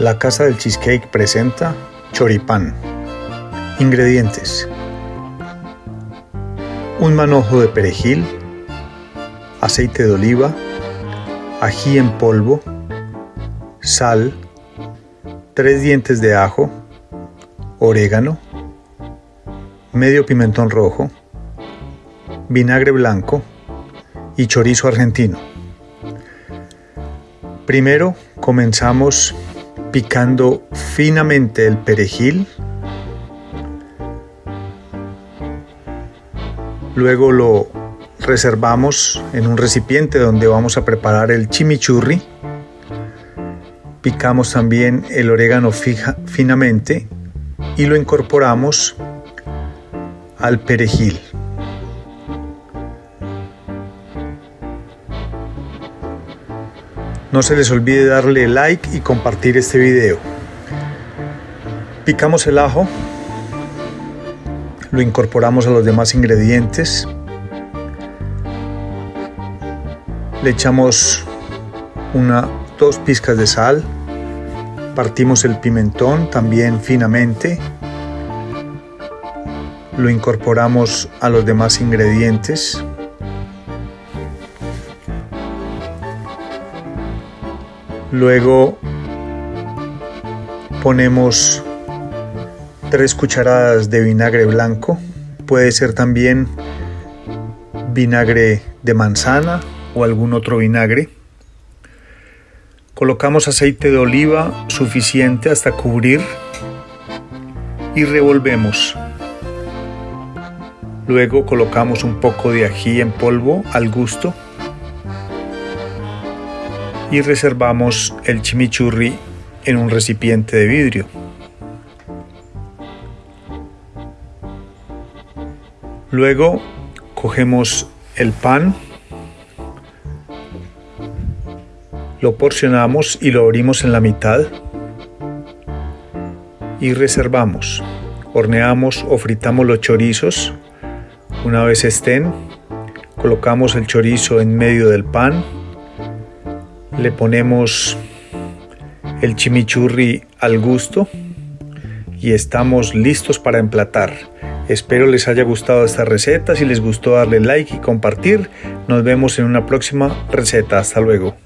La Casa del Cheesecake presenta choripán. Ingredientes. Un manojo de perejil, aceite de oliva, ají en polvo, sal, tres dientes de ajo, orégano, medio pimentón rojo, vinagre blanco y chorizo argentino. Primero comenzamos picando finamente el perejil. Luego lo reservamos en un recipiente donde vamos a preparar el chimichurri. Picamos también el orégano finamente y lo incorporamos al perejil. No se les olvide darle like y compartir este video. Picamos el ajo, lo incorporamos a los demás ingredientes, le echamos una, dos pizcas de sal, partimos el pimentón también finamente, lo incorporamos a los demás ingredientes, Luego ponemos tres cucharadas de vinagre blanco. Puede ser también vinagre de manzana o algún otro vinagre. Colocamos aceite de oliva suficiente hasta cubrir y revolvemos. Luego colocamos un poco de ají en polvo al gusto y reservamos el chimichurri en un recipiente de vidrio. Luego cogemos el pan, lo porcionamos y lo abrimos en la mitad y reservamos. Horneamos o fritamos los chorizos. Una vez estén, colocamos el chorizo en medio del pan le ponemos el chimichurri al gusto y estamos listos para emplatar. Espero les haya gustado esta receta, si les gustó darle like y compartir. Nos vemos en una próxima receta. Hasta luego.